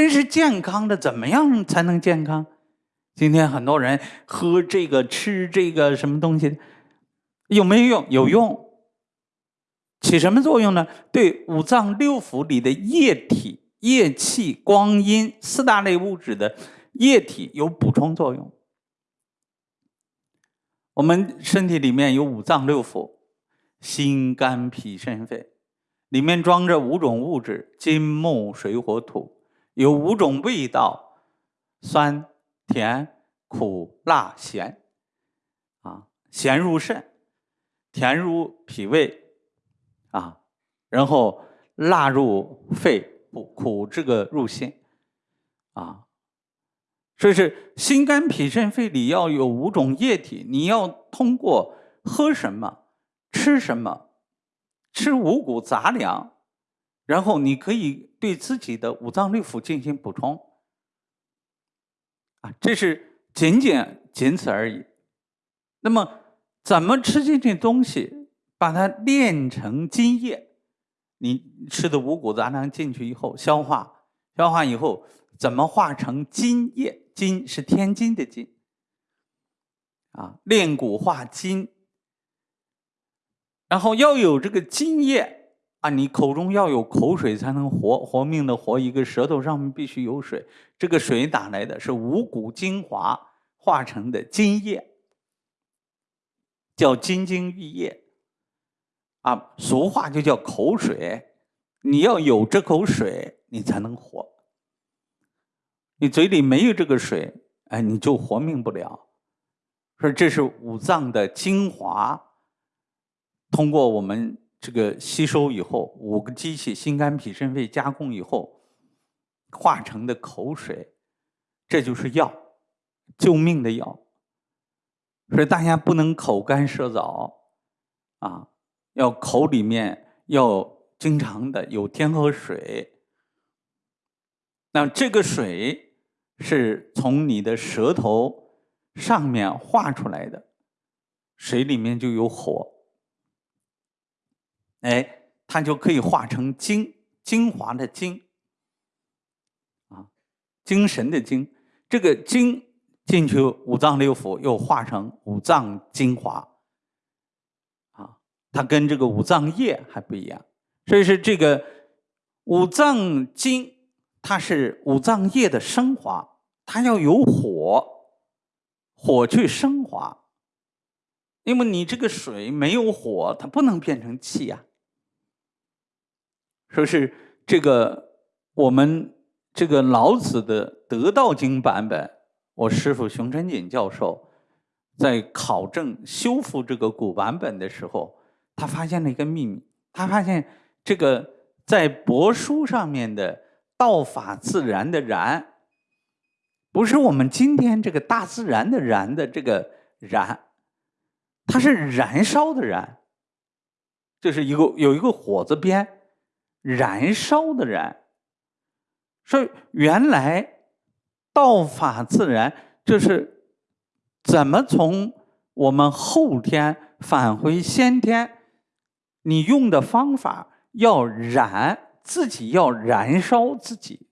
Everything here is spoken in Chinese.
真是健康的，怎么样才能健康？今天很多人喝这个、吃这个什么东西，有没有用？有用，起什么作用呢？对五脏六腑里的液体、液气、光阴四大类物质的液体有补充作用。我们身体里面有五脏六腑，心、肝、脾、肾、肺，里面装着五种物质：金、木、水、火、土，有五种味道：酸。甜、苦、辣、咸，啊，咸入肾，甜入脾胃，啊，然后辣入肺，苦苦这个入心，啊，所以是心肝脾肾肺里要有五种液体，你要通过喝什么、吃什么、吃五谷杂粮，然后你可以对自己的五脏六腑进行补充。啊，这是仅仅仅此而已。那么，怎么吃进去东西，把它炼成津液？你吃的五谷杂粮进去以后，消化，消化以后，怎么化成津液？津是天津的津。啊，炼骨化津，然后要有这个津液。啊，你口中要有口水才能活，活命的活。一个舌头上面必须有水，这个水哪来的？是五谷精华化成的津液，叫金精玉液。啊，俗话就叫口水。你要有这口水，你才能活。你嘴里没有这个水，哎，你就活命不了。说这是五脏的精华，通过我们。这个吸收以后，五个机器心肝脾肾肺加工以后化成的口水，这就是药，救命的药。所以大家不能口干舌燥啊，要口里面要经常的有天河水。那这个水是从你的舌头上面化出来的，水里面就有火。哎，它就可以化成精，精华的精，啊，精神的精。这个精进去五脏六腑，又化成五脏精华，啊，它跟这个五脏液还不一样。所以说这个五脏精，它是五脏液的升华，它要有火，火去升华。因为你这个水没有火，它不能变成气呀。说是这个我们这个老子的《得道经》版本，我师傅熊春锦教授在考证修复这个古版本的时候，他发现了一个秘密。他发现这个在帛书上面的“道法自然”的“然”，不是我们今天这个大自然的“然”的这个“然”，它是燃烧的“燃”，就是一个有一个火字边。燃烧的燃，说原来道法自然就是怎么从我们后天返回先天，你用的方法要燃自己，要燃烧自己。